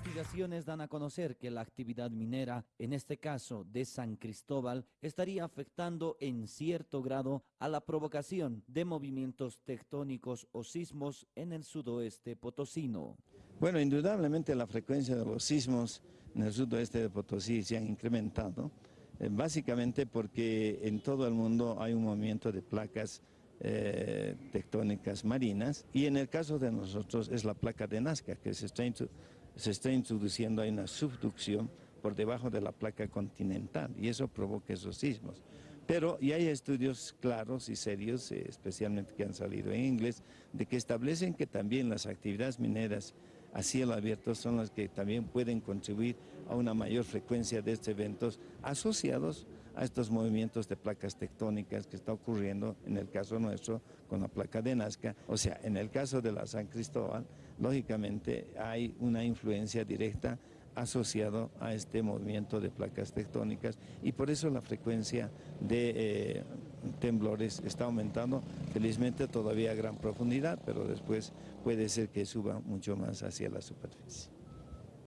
Investigaciones dan a conocer que la actividad minera, en este caso de San Cristóbal, estaría afectando en cierto grado a la provocación de movimientos tectónicos o sismos en el sudoeste potosino. Bueno, indudablemente la frecuencia de los sismos en el sudoeste de Potosí se han incrementado, eh, básicamente porque en todo el mundo hay un movimiento de placas eh, tectónicas marinas y en el caso de nosotros es la placa de Nazca que se está, se está introduciendo, hay una subducción por debajo de la placa continental y eso provoca esos sismos. Pero ya hay estudios claros y serios, eh, especialmente que han salido en inglés, de que establecen que también las actividades mineras a cielo abierto son las que también pueden contribuir a una mayor frecuencia de estos eventos asociados a estos movimientos de placas tectónicas que está ocurriendo en el caso nuestro con la placa de Nazca. O sea, en el caso de la San Cristóbal, lógicamente hay una influencia directa asociado a este movimiento de placas tectónicas y por eso la frecuencia de eh, temblores está aumentando, felizmente todavía a gran profundidad, pero después puede ser que suba mucho más hacia la superficie.